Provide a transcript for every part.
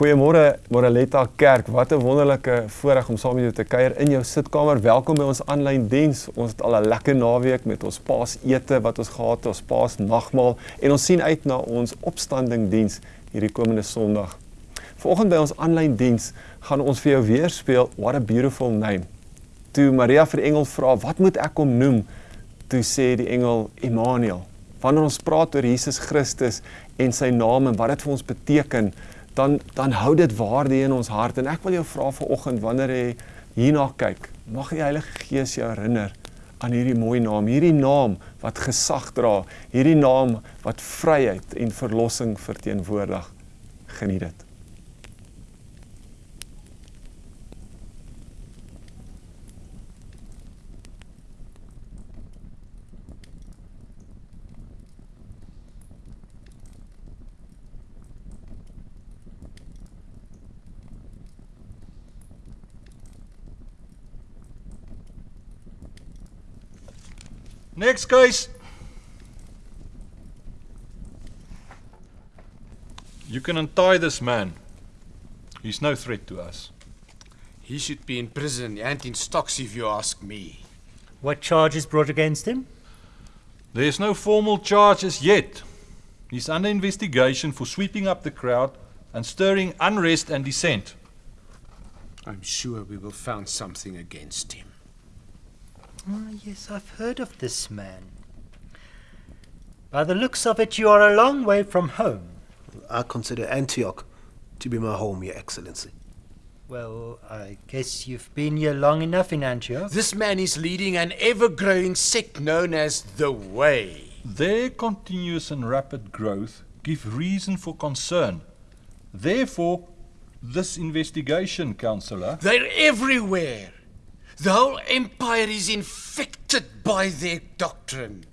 Goeiemôre Moraletta Kerk. Wat 'n wonderlike voorreg om saam met jou te kuier in jou sitkamer. Welkom by ons aanlyn diens. Ons het al 'n lekker naweek met ons Paasete wat ons gehad het, ons Paasnagmaal en ons sien uit na ons opstanding diens hierdie komende Sondag. Vanoggend by ons aanlyn diens gaan ons vir jou weer speel What a Beautiful Name. Toe Maria vir die engel vra, "Wat moet ek hom noem?" Toe sê die engel Immanuel. Wanneer ons praat oor Jesus Christus en sy naam en wat dit vir ons beteken, dan dan hou dit waarde in ons hart en ek wil jou vra vanoggend wanneer jy hierna kyk, mag die Heilige Gees jou herinner aan hierdie mooi naam, hierdie naam wat gesag dra, hierdie naam wat vryheid en verlossing verteenwoordig. Geniet dit. Next case. You can untie this man. He's no threat to us. He should be in prison and in stocks if you ask me. What charge is brought against him? There's no formal charges yet. He's under investigation for sweeping up the crowd and stirring unrest and dissent. I'm sure we will find something against him. Ah, yes, I've heard of this man. By the looks of it, you are a long way from home. I consider Antioch to be my home, Your Excellency. Well, I guess you've been here long enough in Antioch. This man is leading an ever growing sect known as the Way. Their continuous and rapid growth give reason for concern. Therefore, this investigation, Councillor. They're everywhere. The whole empire is infected by their doctrine.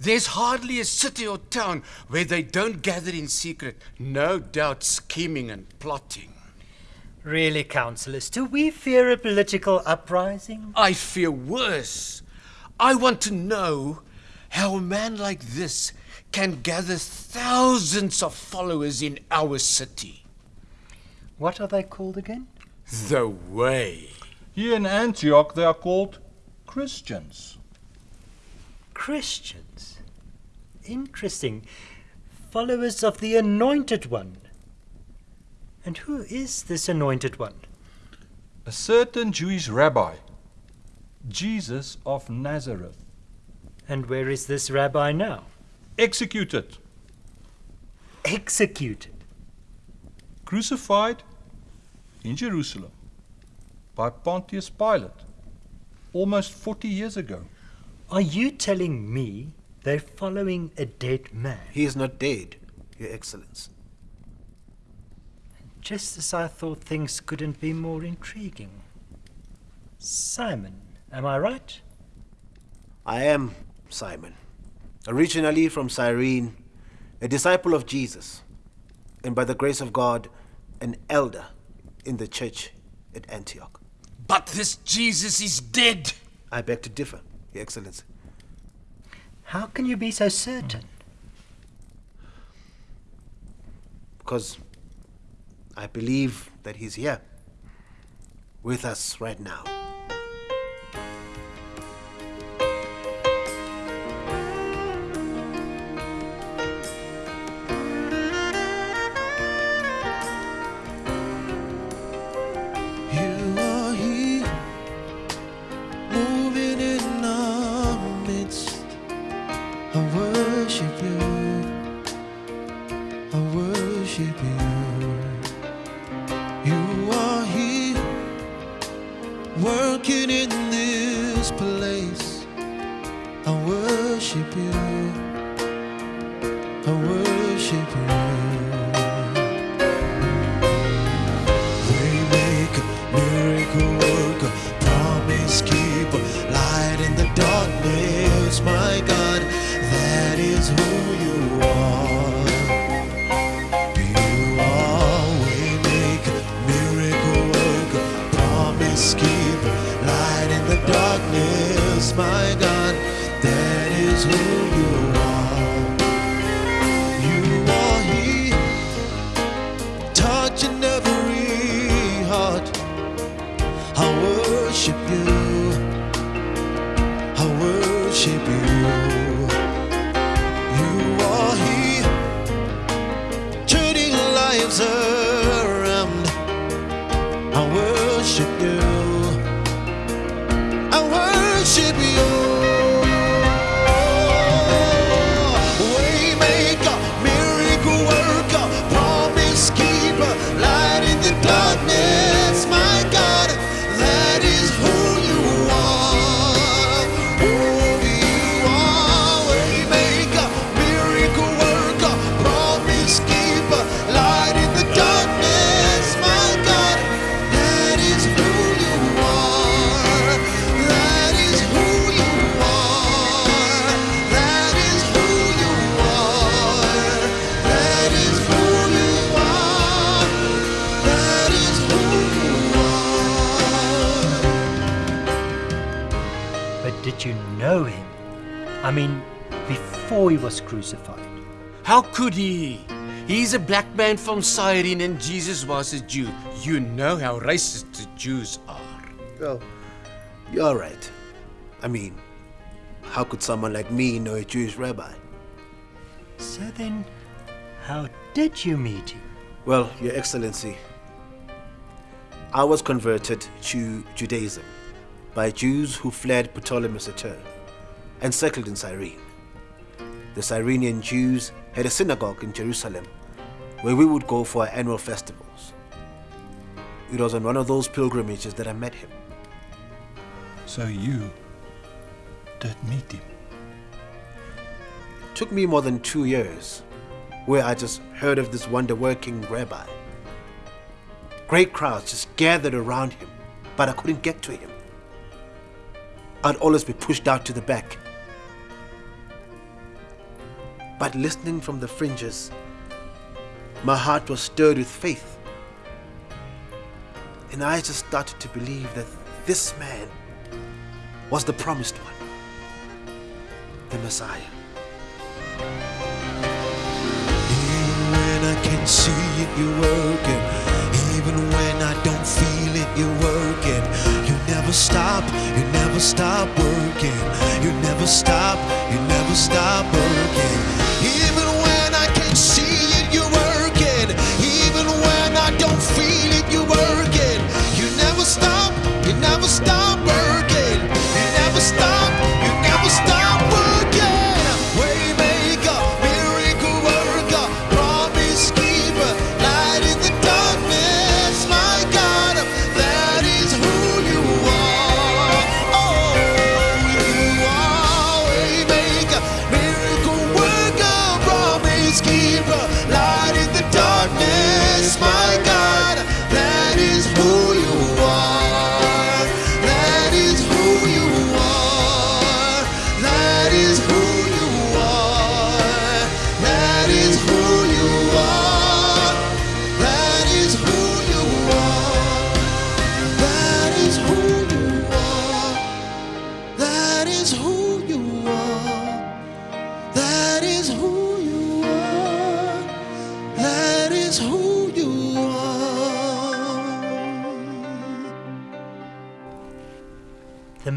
There's hardly a city or town where they don't gather in secret, no doubt scheming and plotting. Really, councillors, do we fear a political uprising? I fear worse. I want to know how a man like this can gather thousands of followers in our city. What are they called again? The Way. Here in Antioch, they are called Christians. Christians. Interesting. Followers of the Anointed One. And who is this Anointed One? A certain Jewish rabbi, Jesus of Nazareth, And where is this rabbi now? executed, Executed. crucified in Jerusalem by Pontius Pilate almost 40 years ago. Are you telling me they're following a dead man? He is not dead, Your Excellency. Just as I thought things couldn't be more intriguing. Simon, am I right? I am Simon, originally from Cyrene, a disciple of Jesus, and by the grace of God, an elder in the church at Antioch. But this Jesus is dead. I beg to differ, Your Excellency. How can you be so certain? Because I believe that he's here with us right now. Working in this place. I worship you. Was crucified. How could he? He's a black man from Cyrene and Jesus was a Jew. You know how racist the Jews are. Well, you're right. I mean, how could someone like me know a Jewish rabbi? So then, how did you meet him? Well, Your Excellency, I was converted to Judaism by Jews who fled Ptolemy's return and settled in Cyrene. The Cyrenian Jews had a synagogue in Jerusalem where we would go for our annual festivals. It was on one of those pilgrimages that I met him. So you did meet him. It took me more than two years, where I just heard of this wonder working rabbi. Great crowds just gathered around him, but I couldn't get to him. I'd always be pushed out to the back. But listening from the fringes, my heart was stirred with faith. And I just started to believe that this man was the promised one, the Messiah. Even when I can see it, you're working. Even when I don't feel it, you're working. You never stop, you never stop working. You never stop, you never stop working. Even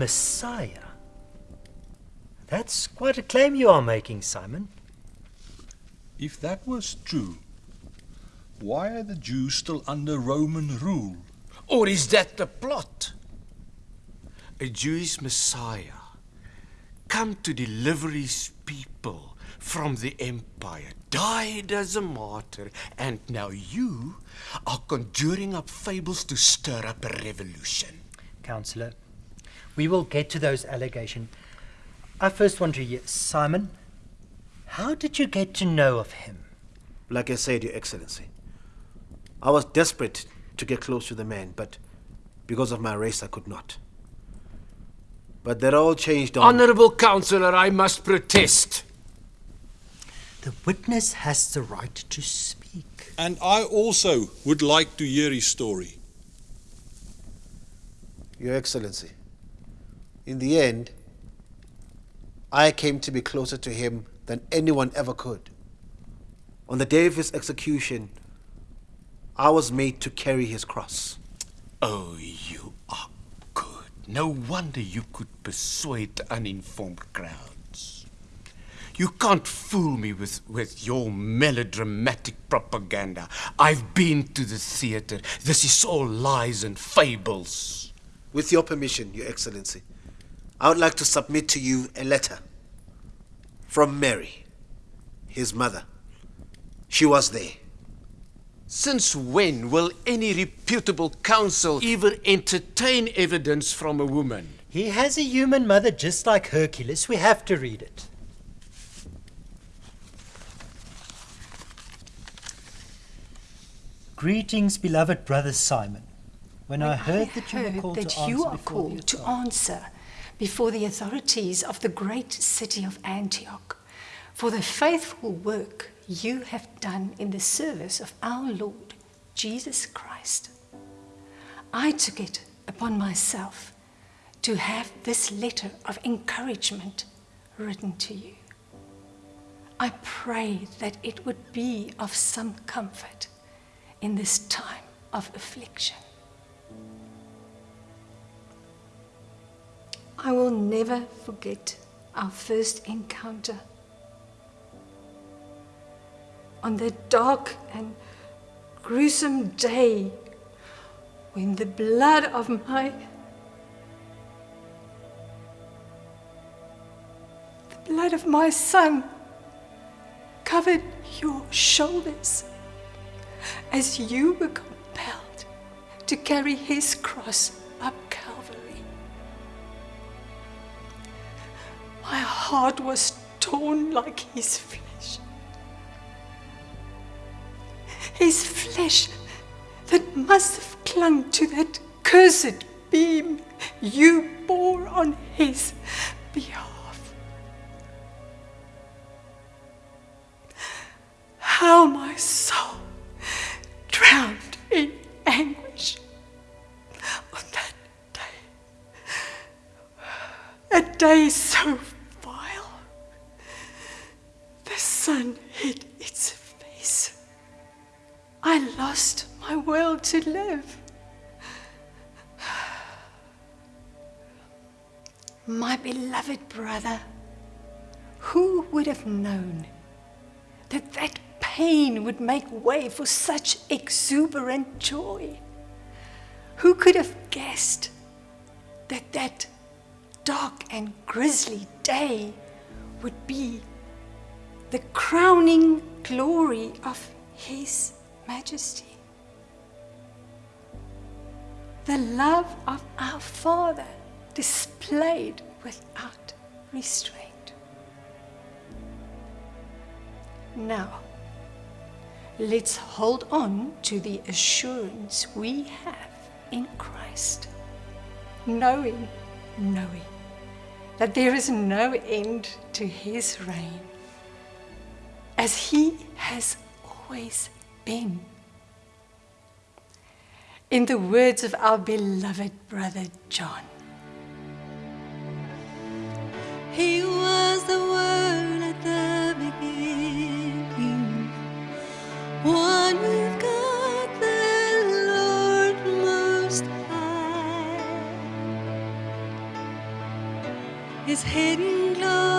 Messiah? That's quite a claim you are making, Simon. If that was true, why are the Jews still under Roman rule? Or is that the plot? A Jewish Messiah come to deliver his people from the empire, died as a martyr, and now you are conjuring up fables to stir up a revolution. Counselor, we will get to those allegations. I first want to hear, Simon, how did you get to know of him? Like I said, Your Excellency, I was desperate to get close to the man, but because of my race, I could not. But that all changed on. Honorable Counselor, I must protest. The witness has the right to speak. And I also would like to hear his story. Your Excellency, in the end, I came to be closer to him than anyone ever could. On the day of his execution, I was made to carry his cross. Oh, you are good. No wonder you could persuade uninformed crowds. You can't fool me with, with your melodramatic propaganda. I've been to the theater. This is all lies and fables. With your permission, Your Excellency, I would like to submit to you a letter from Mary, his mother. She was there. Since when will any reputable counsel even entertain evidence from a woman? He has a human mother just like Hercules. We have to read it. Greetings, beloved brother Simon. When, I heard that you were called that to you answer are called to answer before the authorities of the great city of Antioch for the faithful work you have done in the service of our Lord Jesus Christ. I took it upon myself to have this letter of encouragement written to you. I pray that it would be of some comfort in this time of affliction. I will never forget our first encounter. On that dark and gruesome day when the blood of my the blood of my son covered your shoulders as you were compelled to carry his cross My heart was torn like his flesh. His flesh that must have clung to that cursed beam you bore on his behalf. How my soul drowned in anguish on that day. A day so. The sun hid its face. I lost my will to live. My beloved brother, who would have known that that pain would make way for such exuberant joy? Who could have guessed that that dark and grisly day would be the crowning glory of His Majesty? The love of our Father displayed without restraint. Now, let's hold on to the assurance we have in Christ, knowing, knowing that there is no end to his reign, as he has always been. In the words of our beloved brother John. He was the Word at the beginning, one with God the Lord Most High. His hidden glory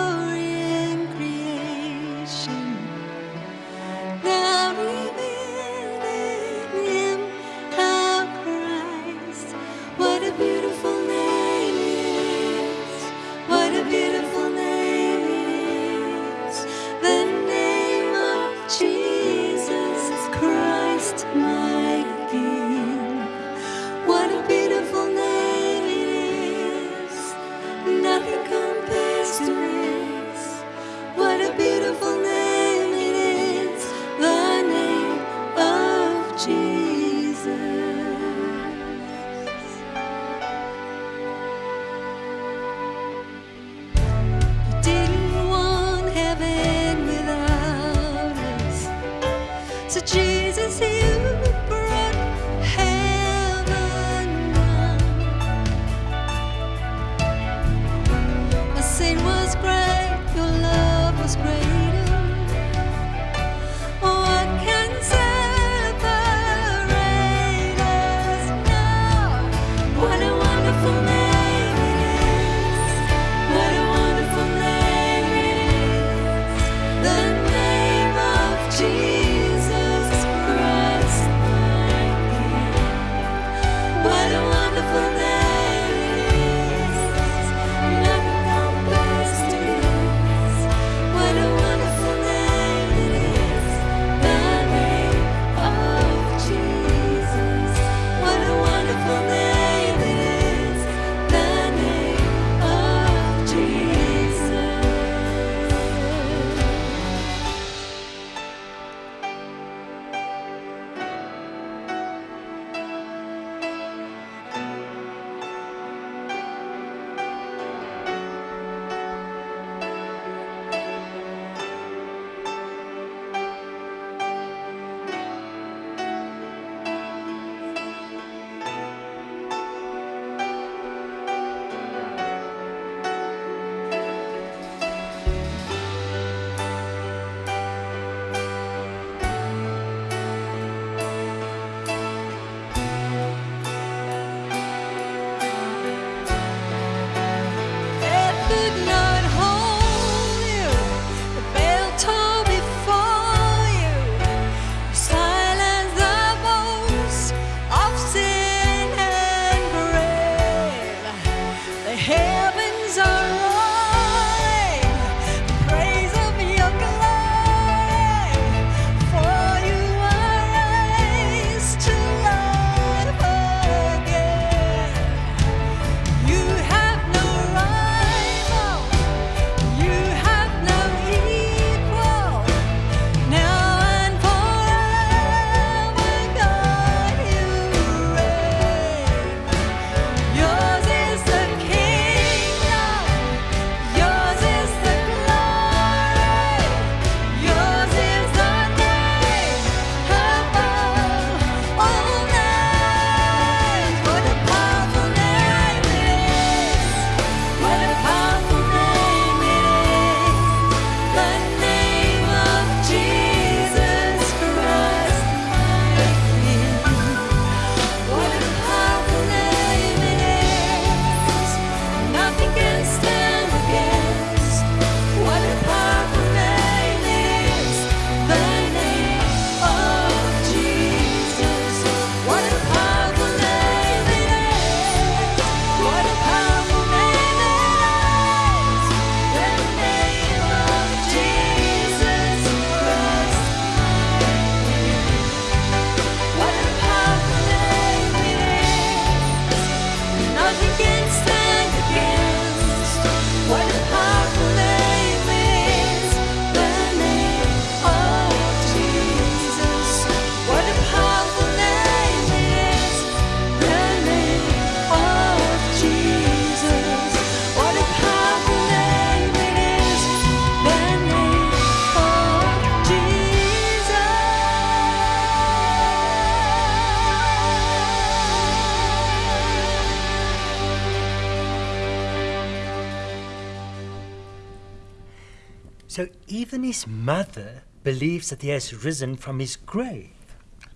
even his mother believes that he has risen from his grave.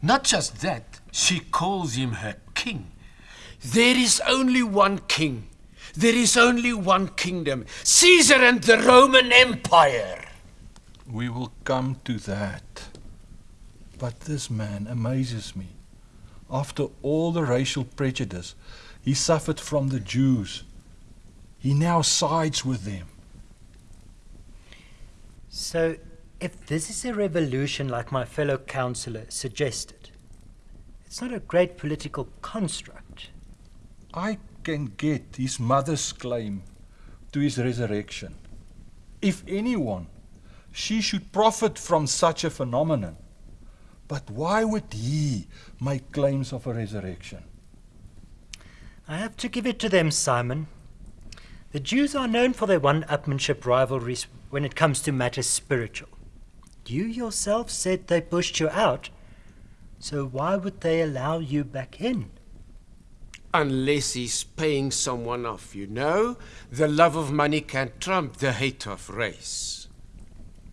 Not just that, she calls him her king. There is only one king. There is only one kingdom Caesar and the Roman Empire. We will come to that. But this man amazes me. After all the racial prejudice he suffered from the Jews, he now sides with them. So, if this is a revolution like my fellow councillor suggested, it's not a great political construct. I can get his mother's claim to his resurrection. If anyone, she should profit from such a phenomenon. But why would he make claims of a resurrection? I have to give it to them, Simon. The Jews are known for their one upmanship rivalries when it comes to matters spiritual. You yourself said they pushed you out, so why would they allow you back in? Unless he's paying someone off, you know. The love of money can trump the hate of race.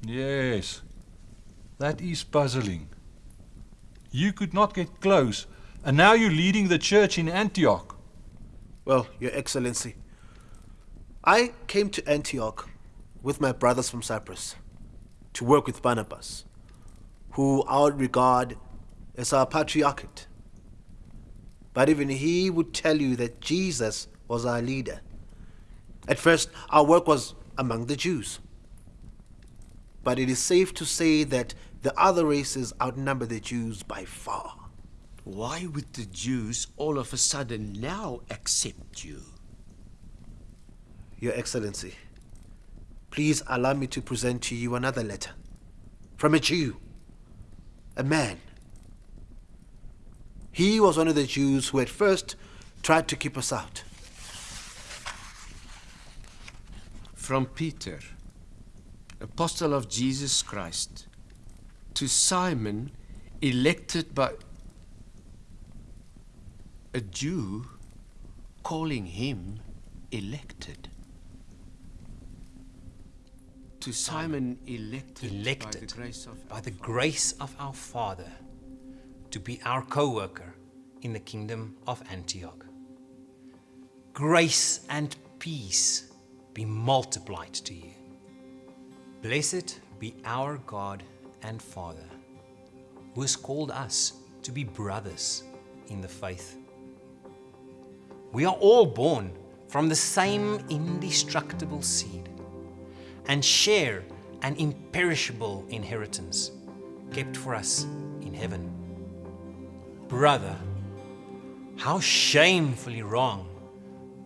Yes, that is puzzling. You could not get close, and now you're leading the church in Antioch. Well, Your Excellency, I came to Antioch with my brothers from Cyprus to work with Barnabas, who I would regard as our patriarchate. But even he would tell you that Jesus was our leader. At first, our work was among the Jews. But it is safe to say that the other races outnumber the Jews by far. Why would the Jews all of a sudden now accept you? Your Excellency, please allow me to present to you another letter from a Jew, a man. He was one of the Jews who at first tried to keep us out. From Peter, apostle of Jesus Christ, to Simon, elected by a Jew, calling him elected. To Simon, elected, elected by the grace of by the grace of our Father to be our co worker in the kingdom of Antioch. Grace and peace be multiplied to you. Blessed be our God and Father, who has called us to be brothers in the faith. We are all born from the same indestructible seed and share an imperishable inheritance kept for us in heaven. Brother, how shamefully wrong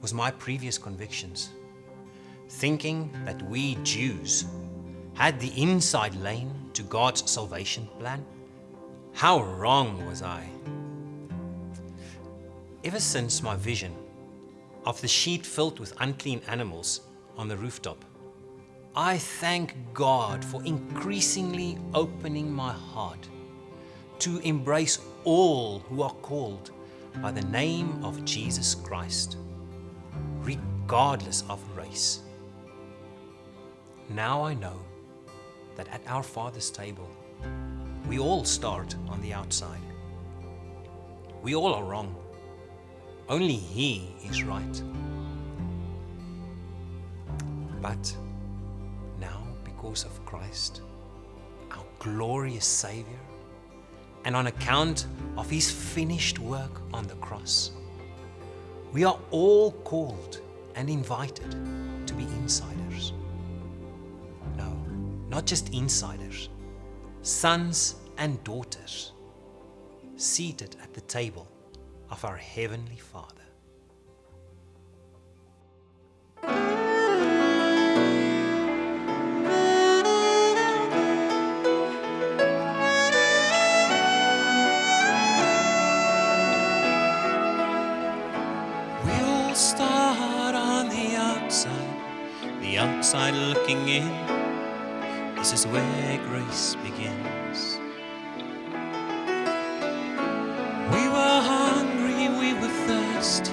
was my previous convictions, thinking that we Jews had the inside lane to God's salvation plan. How wrong was I? Ever since my vision of the sheet filled with unclean animals on the rooftop, I thank God for increasingly opening my heart to embrace all who are called by the name of Jesus Christ, regardless of race. Now I know that at our Father's table, we all start on the outside. We all are wrong. Only He is right. But because of Christ, our glorious Savior, and on account of His finished work on the cross, we are all called and invited to be insiders. No, not just insiders, sons and daughters, seated at the table of our Heavenly Father. outside looking in. This is where grace begins. We were hungry, we were thirsty.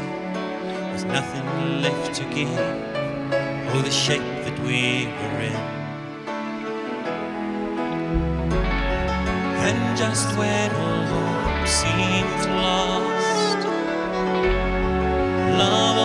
There's nothing left to give. Oh, the shape that we were in. And just when all hope seems lost, love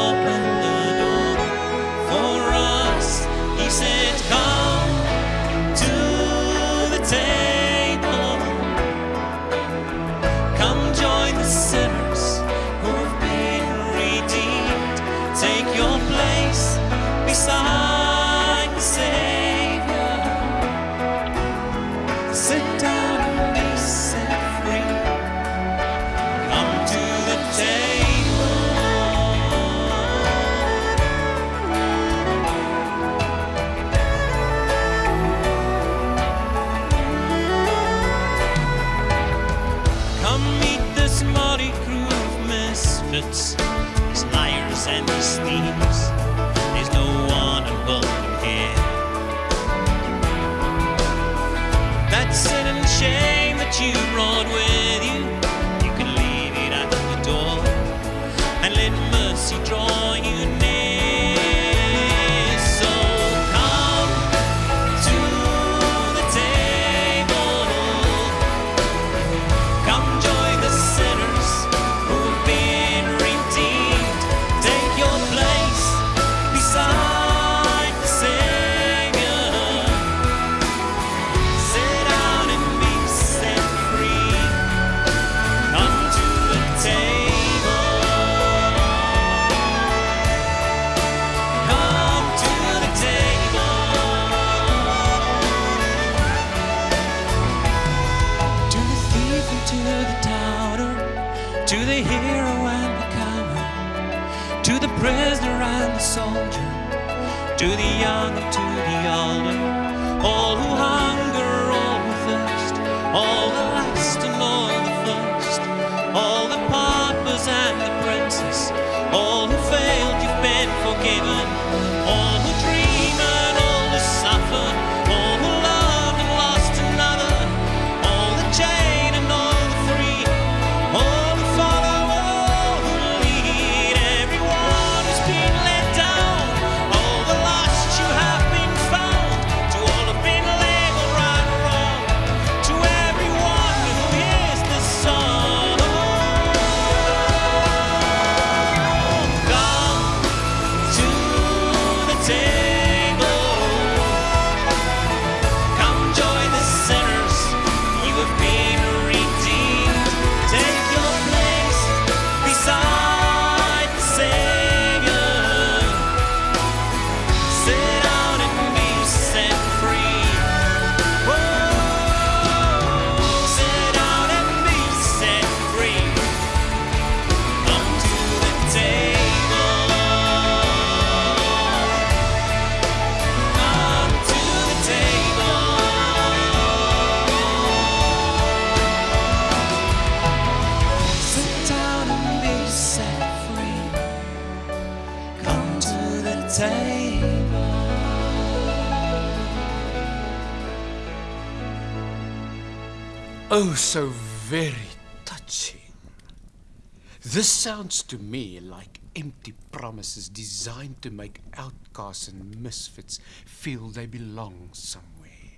sounds to me like empty promises designed to make outcasts and misfits feel they belong somewhere.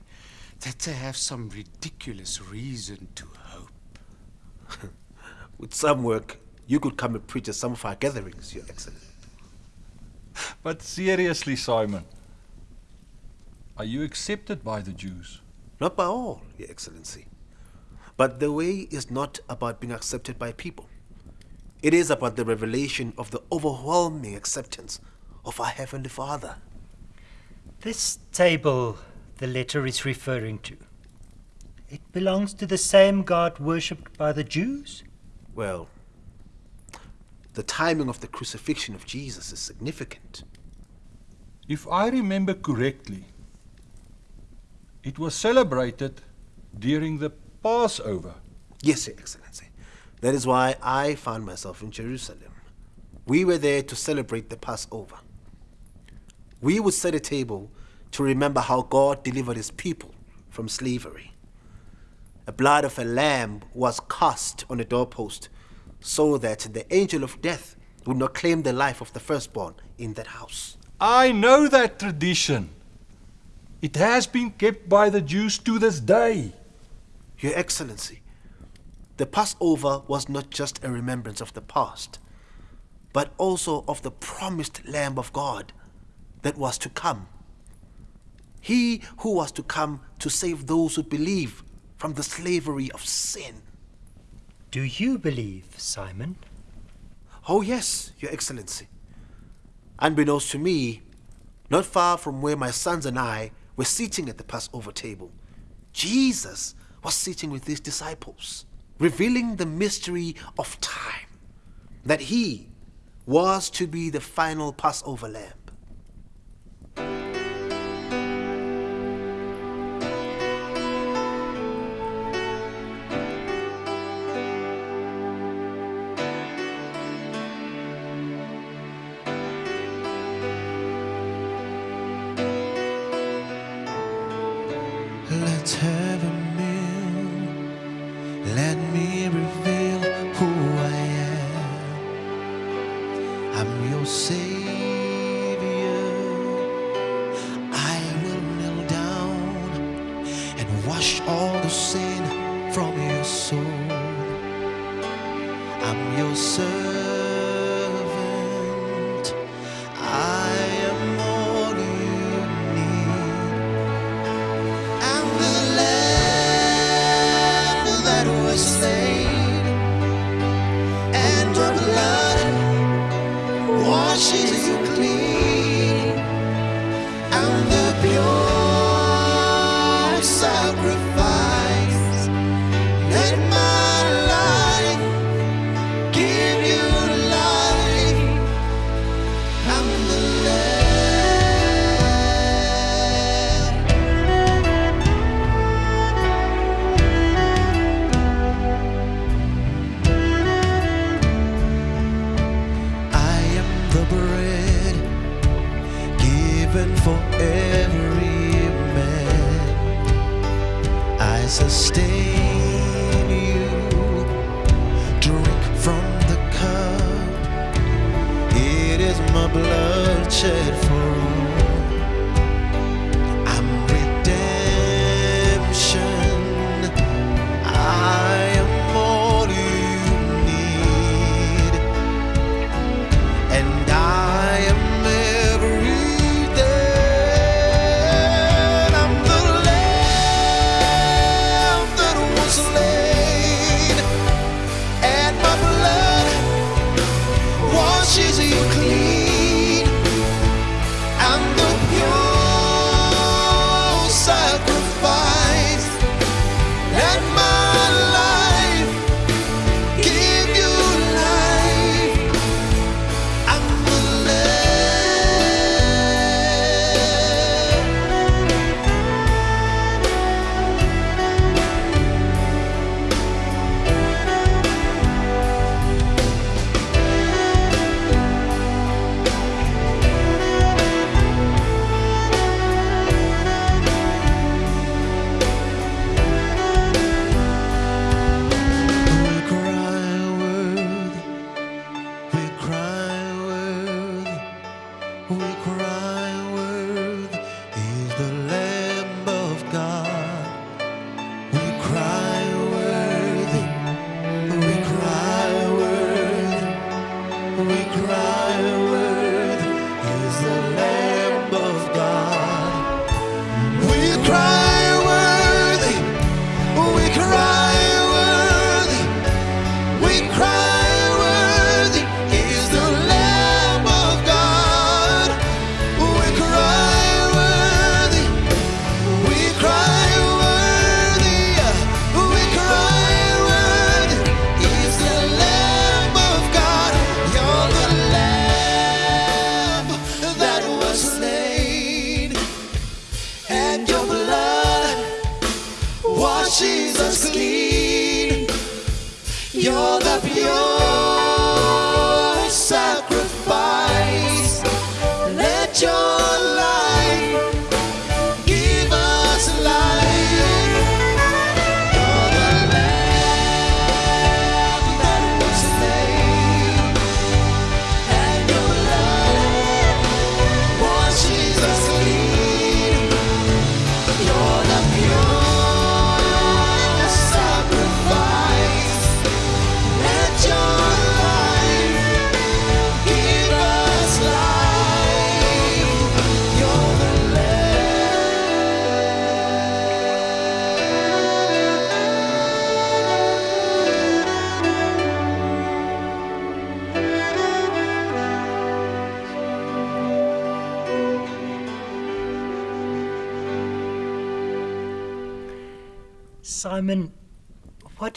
That they have some ridiculous reason to hope. With some work, you could come and preach at some of our gatherings, Your Excellency. But seriously, Simon, are you accepted by the Jews? Not by all, Your Excellency. But the way is not about being accepted by people. It is about the revelation of the overwhelming acceptance of our Heavenly Father. This table the letter is referring to. It belongs to the same God worshipped by the Jews? Well, the timing of the crucifixion of Jesus is significant. If I remember correctly, it was celebrated during the Passover. Yes, Your Excellency. That is why I found myself in Jerusalem. We were there to celebrate the Passover. We would set a table to remember how God delivered his people from slavery. The blood of a lamb was cast on the doorpost so that the angel of death would not claim the life of the firstborn in that house. I know that tradition. It has been kept by the Jews to this day. Your Excellency, the Passover was not just a remembrance of the past, but also of the promised Lamb of God that was to come. He who was to come to save those who believe from the slavery of sin. Do you believe, Simon? Oh, yes, Your Excellency. Unbeknownst to me, not far from where my sons and I were sitting at the Passover table, Jesus was sitting with his disciples revealing the mystery of time, that he was to be the final Passover lamb.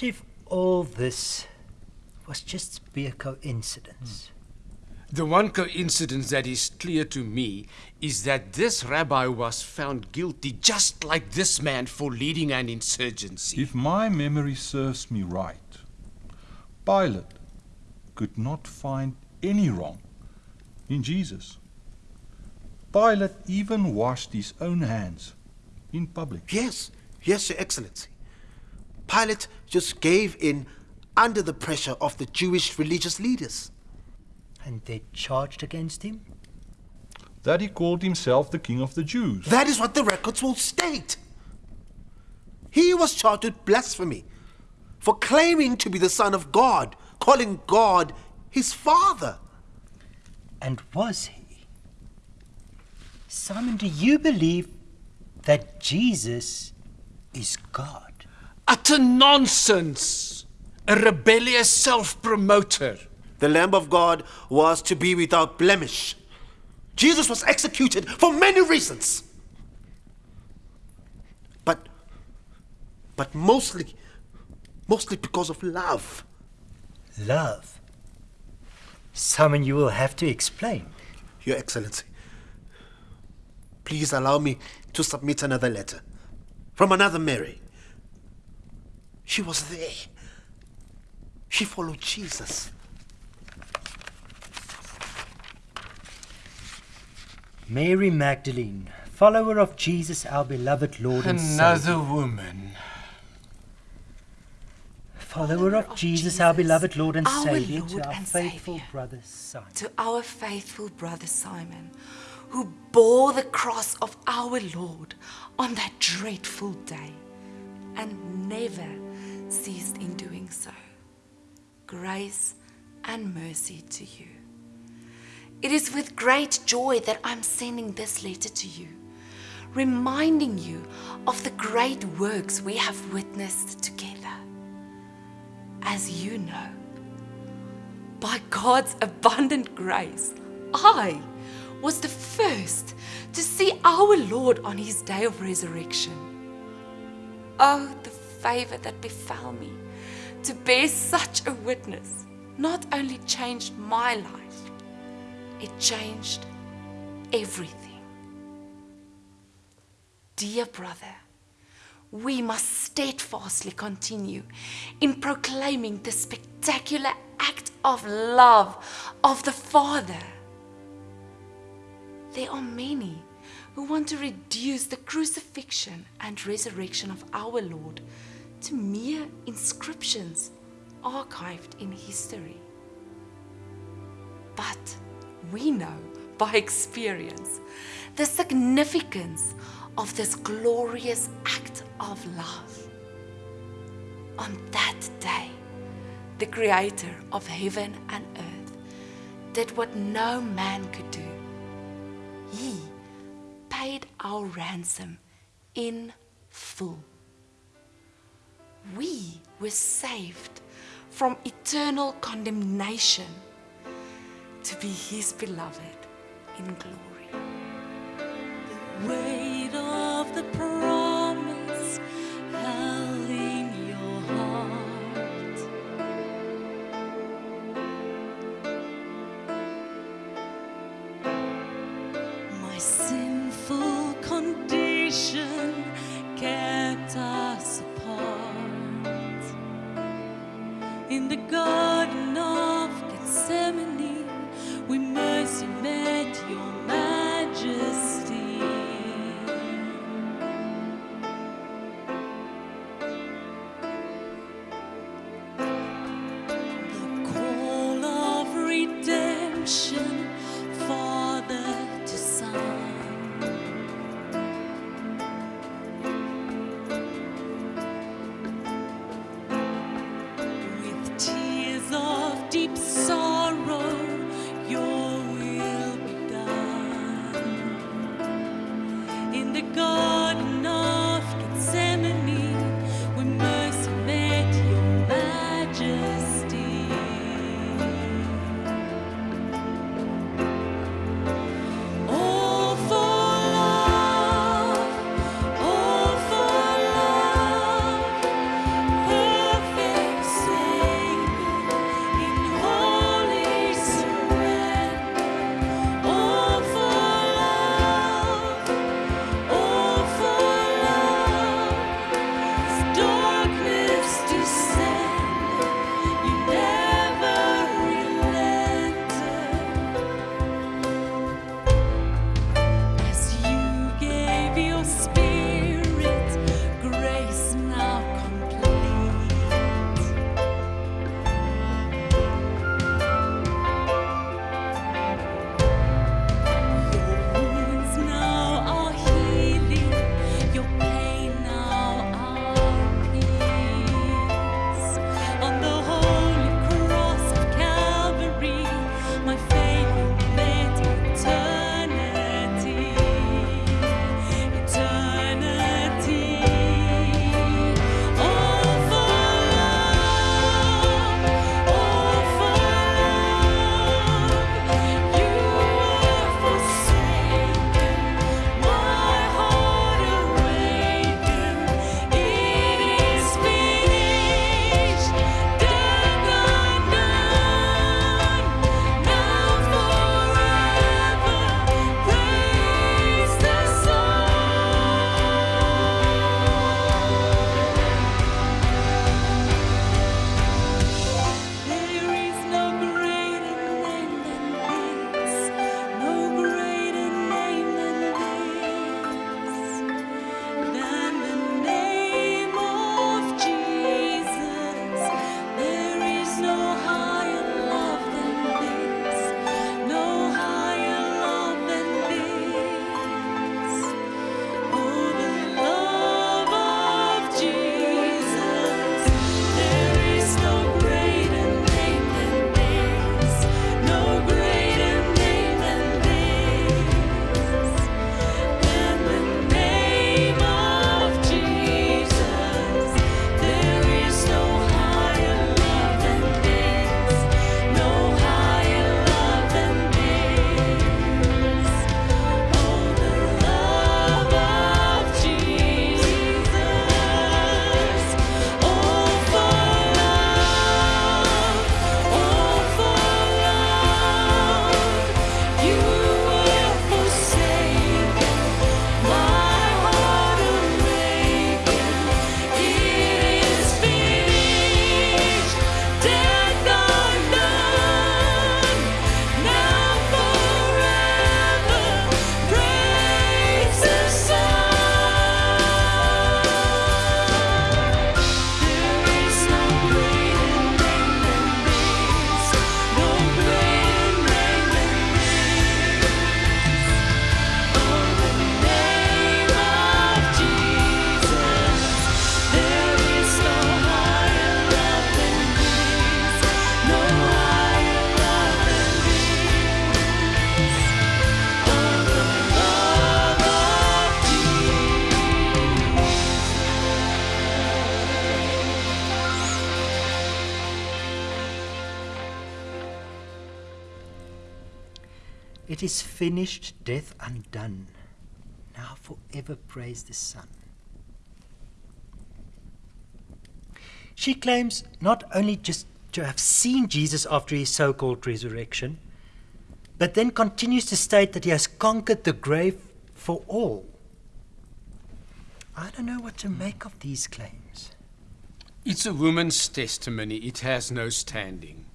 What if all this was just be a coincidence? Hmm. The one coincidence that is clear to me is that this rabbi was found guilty just like this man for leading an insurgency. If my memory serves me right, Pilate could not find any wrong in Jesus. Pilate even washed his own hands in public. Yes, yes, Your Excellency. Pilate just gave in under the pressure of the Jewish religious leaders. And they charged against him? That he called himself the King of the Jews. That is what the records will state. He was charged with blasphemy for claiming to be the Son of God, calling God his Father. And was he? Simon, do you believe that Jesus is God? Utter nonsense! A rebellious self promoter. The Lamb of God was to be without blemish. Jesus was executed for many reasons. But but mostly mostly because of love. Love? Simon, you will have to explain. Your Excellency, please allow me to submit another letter from another Mary. She was there. She followed Jesus. Mary Magdalene, follower of Jesus, our beloved Lord and Another Savior. woman. Follower of Jesus, our beloved Lord and our Savior, Lord to our and faithful Saviour. brother Simon. to our faithful brother Simon, who bore the cross of our Lord on that dreadful day and never ceased in doing so. Grace and mercy to you. It is with great joy that I'm sending this letter to you, reminding you of the great works we have witnessed together. As you know, by God's abundant grace, I was the first to see our Lord on his day of resurrection. Oh, the favor that befell me to bear such a witness not only changed my life, it changed everything. Dear brother, we must steadfastly continue in proclaiming the spectacular act of love of the Father. There are many who want to reduce the crucifixion and resurrection of our Lord to mere inscriptions archived in history. But we know by experience the significance of this glorious act of love. On that day, the Creator of heaven and earth did what no man could do. He paid our ransom in full. We were saved from eternal condemnation to be His beloved in glory. The weight of the promise held in your heart. My sinful condition kept us the Garden of Gethsemane, we mercy met your majesty. Finished, death undone. Now forever praise the Son. She claims not only just to have seen Jesus after his so called resurrection, but then continues to state that he has conquered the grave for all. I don't know what to make of these claims. It's a woman's testimony. It has no standing.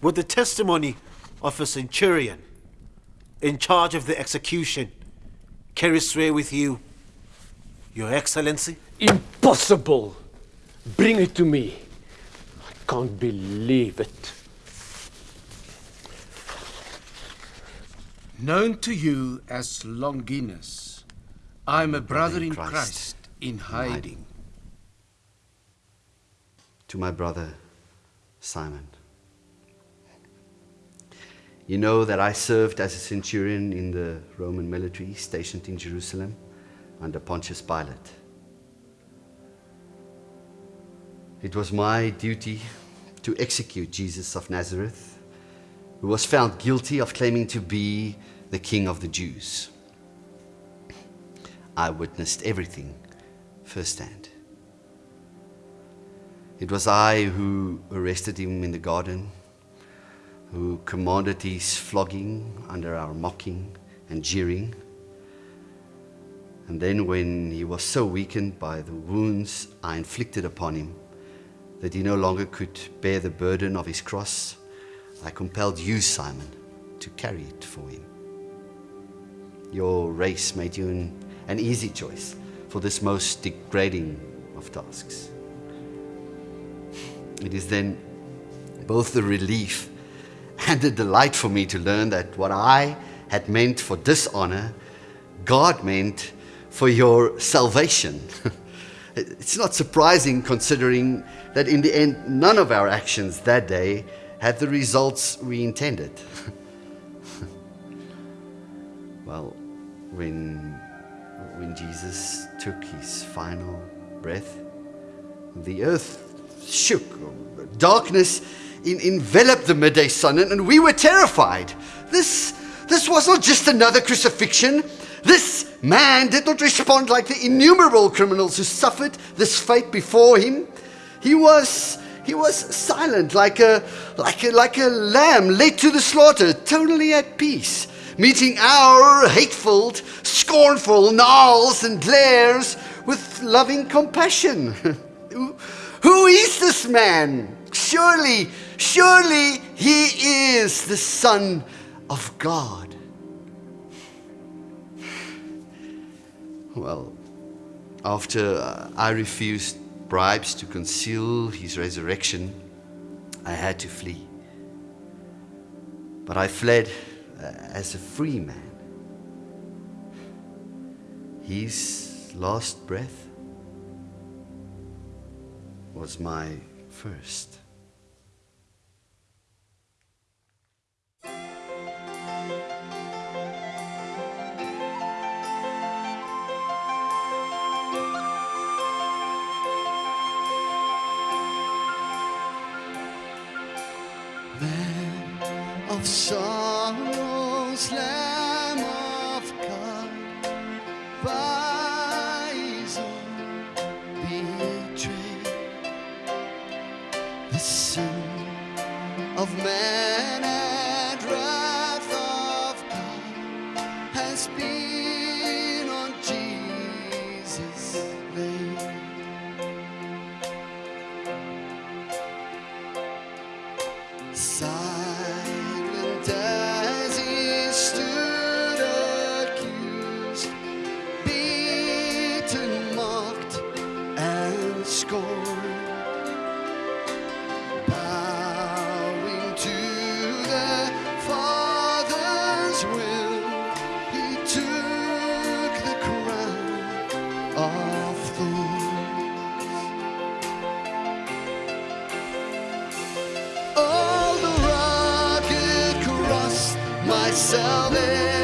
Would the testimony of a centurion in charge of the execution carry sway with you, Your Excellency? Impossible! Bring it to me. I can't believe it. Known to you as Longinus, I'm a brother in Christ, Christ in hiding. To my brother, Simon. You know that I served as a centurion in the Roman military stationed in Jerusalem under Pontius Pilate. It was my duty to execute Jesus of Nazareth, who was found guilty of claiming to be the King of the Jews. I witnessed everything firsthand. It was I who arrested him in the garden, who commanded his flogging under our mocking and jeering. And then, when he was so weakened by the wounds I inflicted upon him that he no longer could bear the burden of his cross, I compelled you, Simon, to carry it for him. Your race made you an, an easy choice for this most degrading of tasks. It is then both the relief and a delight for me to learn that what I had meant for dishonor, God meant for your salvation. it's not surprising considering that in the end, none of our actions that day had the results we intended. well, when, when Jesus took his final breath, the earth shook. Darkness in, enveloped the midday sun, and, and we were terrified. This, this was not just another crucifixion. This man did not respond like the innumerable criminals who suffered this fate before him. He was, he was silent, like a, like, a, like a lamb led to the slaughter, totally at peace, meeting our hateful, scornful gnawls and glares with loving compassion. who, who is this man? Surely, surely he is the Son of God. Well, after uh, I refused bribes to conceal his resurrection, I had to flee. But I fled uh, as a free man. His last breath was my first. Sorrows, Lamb of God, by his own betrayed. The sin of man salvation,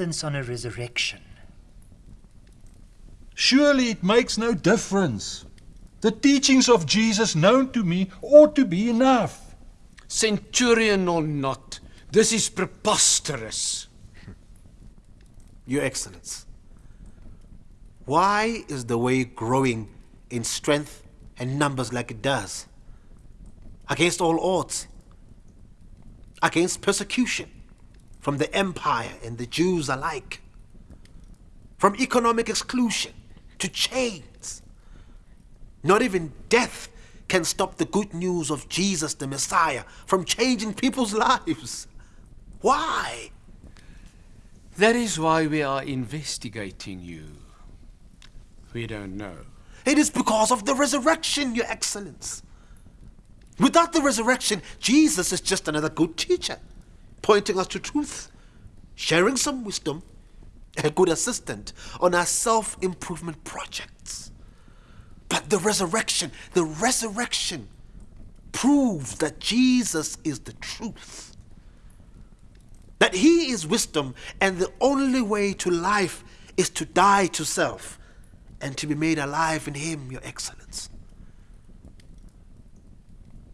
insistence on a resurrection? Surely it makes no difference. The teachings of Jesus known to me ought to be enough. Centurion or not, this is preposterous. Your Excellence, why is the way growing in strength and numbers like it does? Against all odds, against persecution from the empire and the Jews alike, from economic exclusion to chains. Not even death can stop the good news of Jesus the Messiah from changing people's lives. Why? That is why we are investigating you. We don't know. It is because of the resurrection, Your Excellence. Without the resurrection, Jesus is just another good teacher, pointing us to truth, sharing some wisdom, a good assistant on our self improvement projects. But the resurrection, the resurrection proves that Jesus is the truth. That he is wisdom, and the only way to life is to die to self and to be made alive in him, Your Excellence.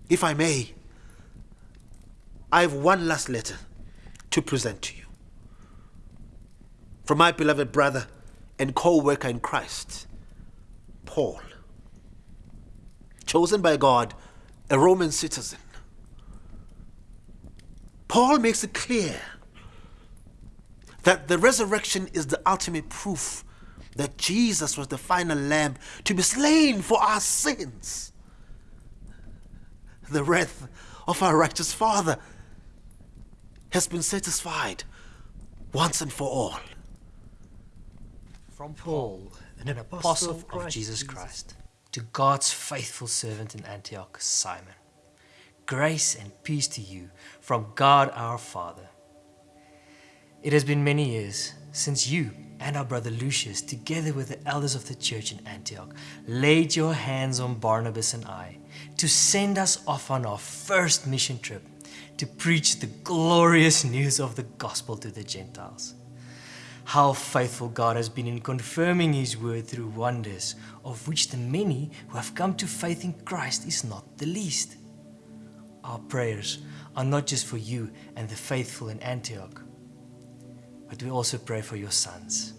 If I may, I have one last letter to present to you. From my beloved brother and co worker in Christ, Paul. Chosen by God, a Roman citizen. Paul makes it clear that the resurrection is the ultimate proof that Jesus was the final lamb to be slain for our sins. The wrath of our righteous Father has been satisfied once and for all. From Paul, an apostle of Jesus Christ, to God's faithful servant in Antioch, Simon. Grace and peace to you from God our Father. It has been many years since you and our brother Lucius, together with the elders of the church in Antioch, laid your hands on Barnabas and I to send us off on our first mission trip to preach the glorious news of the gospel to the Gentiles. How faithful God has been in confirming His word through wonders, of which the many who have come to faith in Christ is not the least. Our prayers are not just for you and the faithful in Antioch, but we also pray for your sons.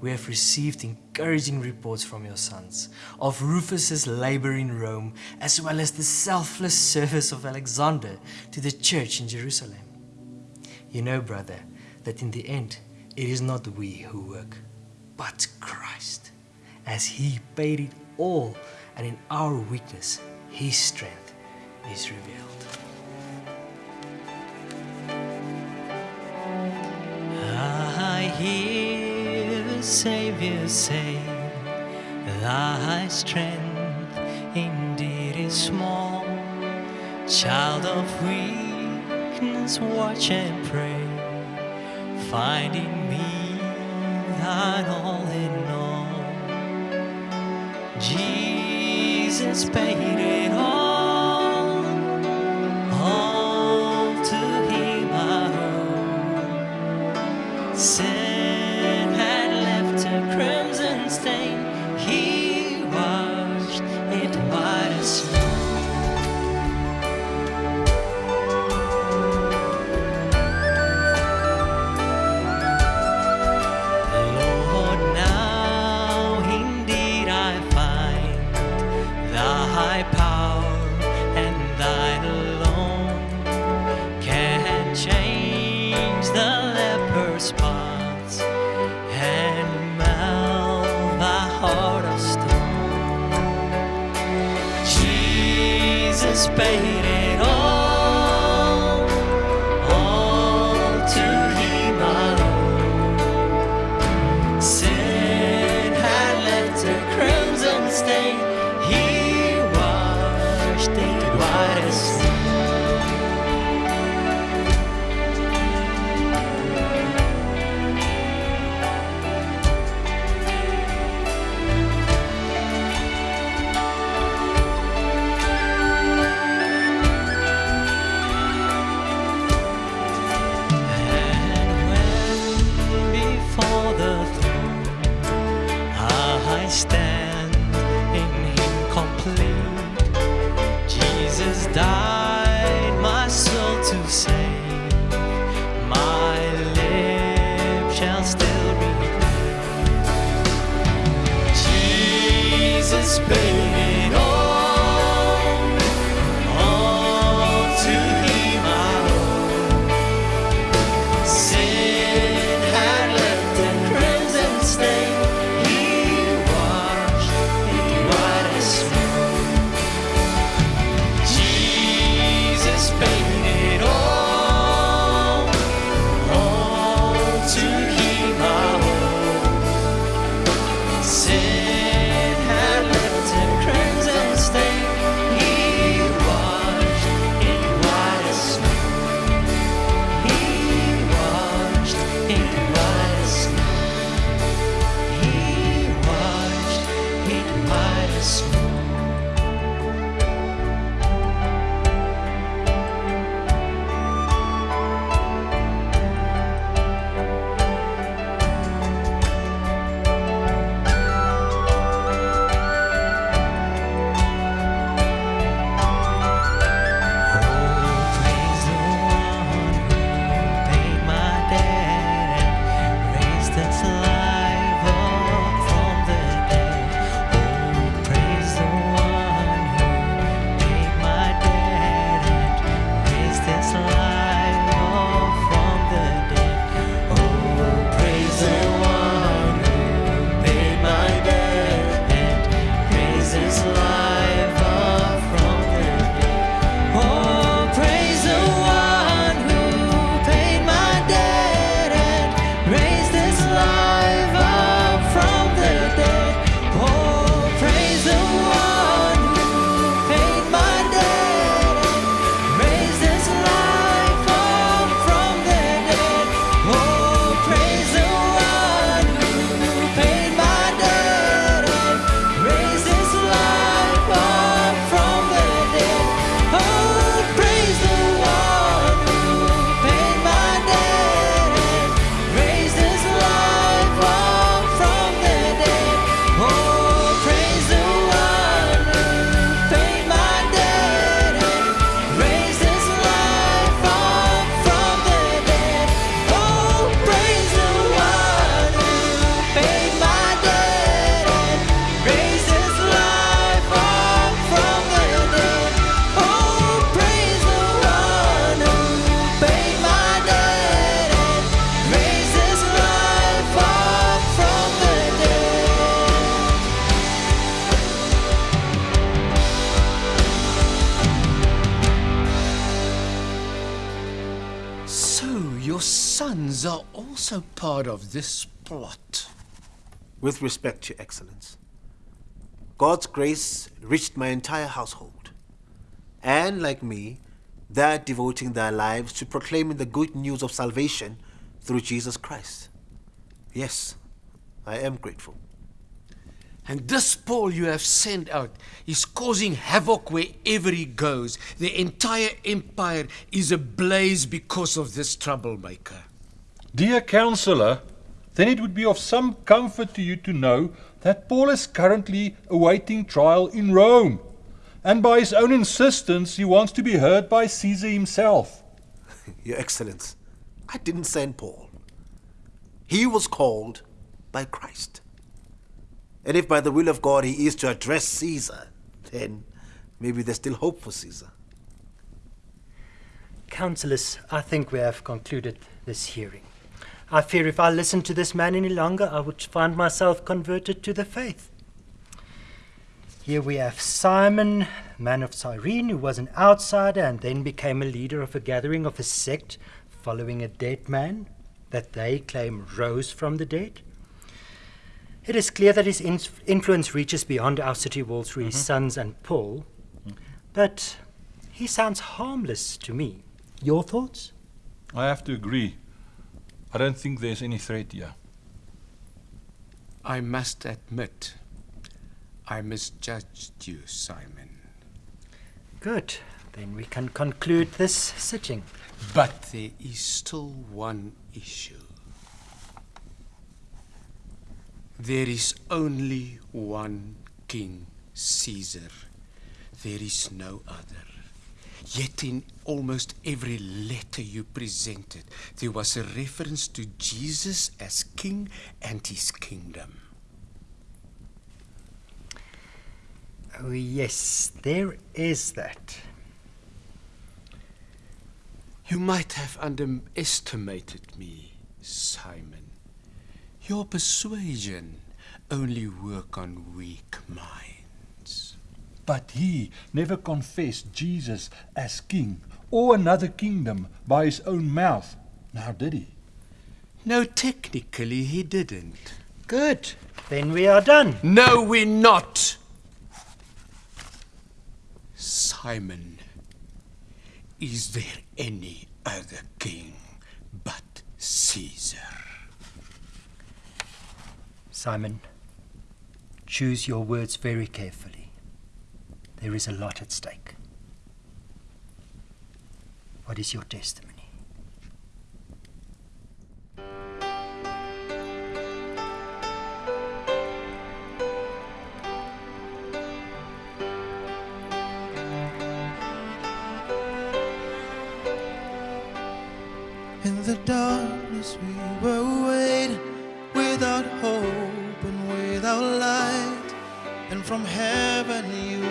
We have received encouraging reports from your sons of Rufus's labor in Rome as well as the selfless service of Alexander to the church in Jerusalem. You know, brother, that in the end it is not we who work, but Christ, as he paid it all and in our weakness his strength is revealed. I hear Savior, save. Thy strength indeed is small. Child of weakness, watch and pray. Find in me thine all in all. Jesus paid it all. Part of this plot. With respect, Your Excellence, God's grace reached my entire household. And like me, they're devoting their lives to proclaiming the good news of salvation through Jesus Christ. Yes, I am grateful. And this Paul you have sent out is causing havoc wherever he goes. The entire empire is ablaze because of this troublemaker. Dear Counselor, then it would be of some comfort to you to know that Paul is currently awaiting trial in Rome. And by his own insistence, he wants to be heard by Caesar himself. Your Excellence, I didn't send Paul. He was called by Christ. And if by the will of God he is to address Caesar, then maybe there's still hope for Caesar. Councillors, I think we have concluded this hearing. I fear if I listened to this man any longer, I would find myself converted to the faith. Here we have Simon, man of Cyrene, who was an outsider and then became a leader of a gathering of a sect following a dead man that they claim rose from the dead. It is clear that his in- influence reaches beyond our city walls through his mm-hmm. sons and Paul, mm-hmm. but he sounds harmless to me. Your thoughts? I have to agree. I don't think there's any threat here. I must admit, I misjudged you, Simon. Good. Then we can conclude this sitting. But there is still one issue. There is only one King Caesar. There is no other. Yet in almost every letter you presented, there was a reference to Jesus as king and his kingdom. Oh, yes, there is that. You might have underestimated me, Simon. Your persuasion only work on weak minds. But he never confessed Jesus as king or another kingdom by his own mouth. Now did he? No, technically he didn't. Good. Then we are done. No, we're not. Simon, is there any other king but Caesar? Simon, choose your words very carefully. There is a lot at stake. What is your testimony? In the darkness we were waiting without hope and without light. And from heaven you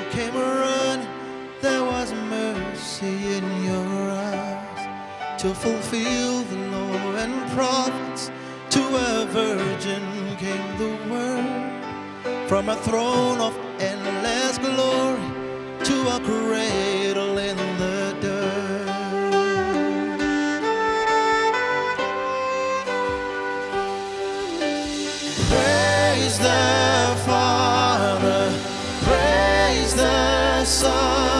to fulfill the law and prophets. To a virgin came the word from a throne of endless glory to a cradle in the dirt. Praise the Father, praise the Son,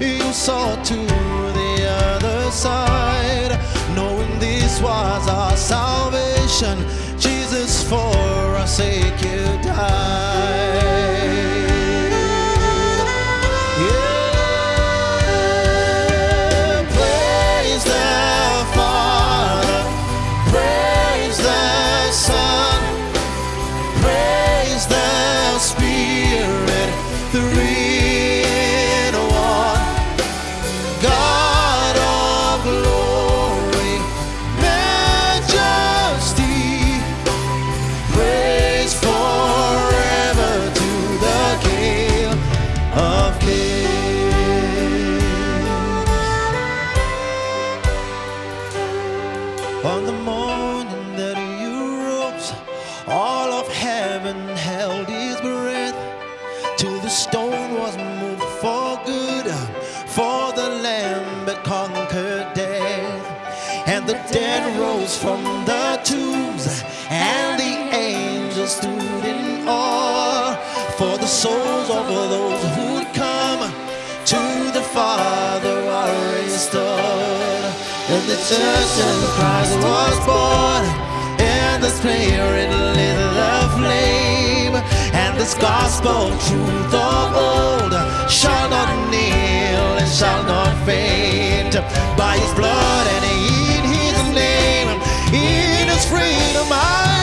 you saw to the other side, knowing this was our salvation. Jesus, for our sake, you died. church and Christ was born. In the Spirit lit the flame, and this gospel truth of old shall not kneel and shall not faint. By His blood and in His name, in His freedom. I